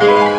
Música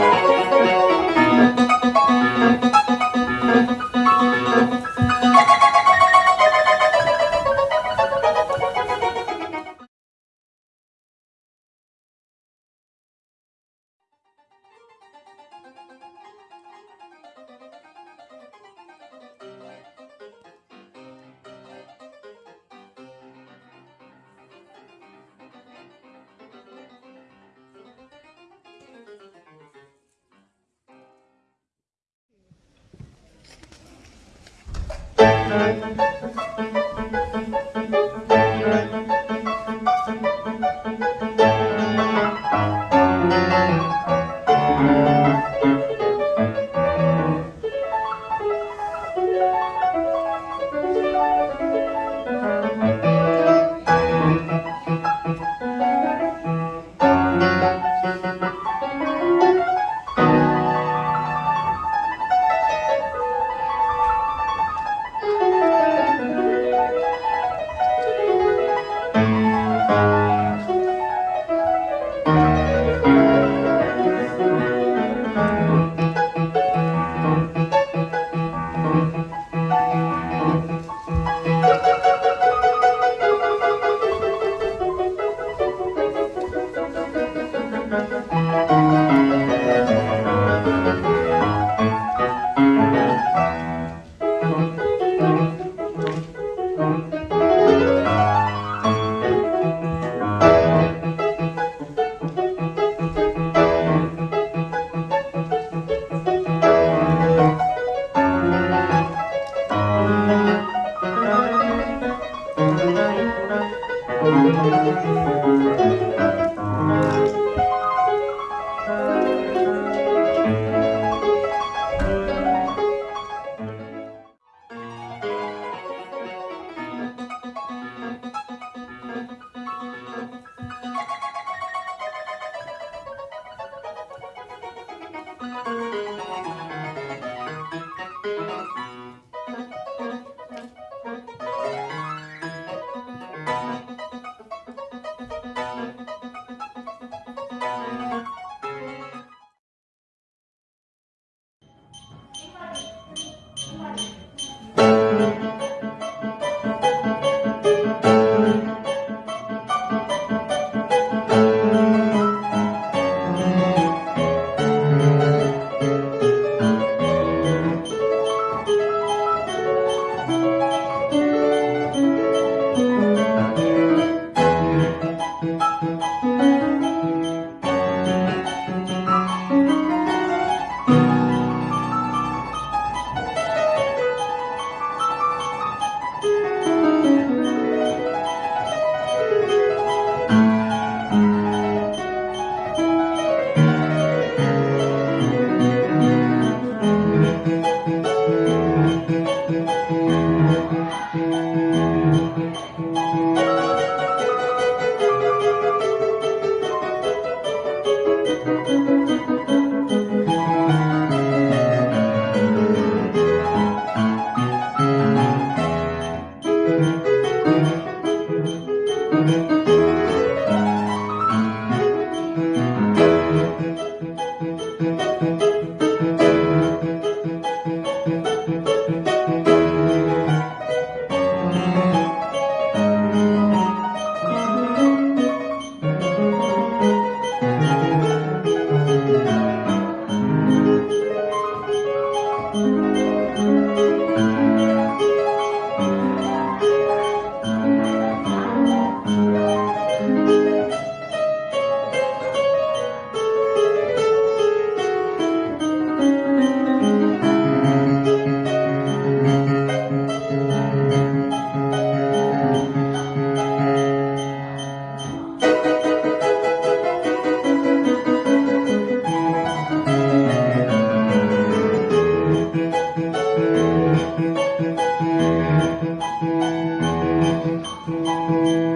Música thank you